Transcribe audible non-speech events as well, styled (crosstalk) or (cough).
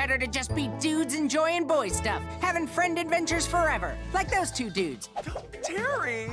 better to just be dudes enjoying boy stuff, having friend adventures forever, like those two dudes. (gasps) Terry!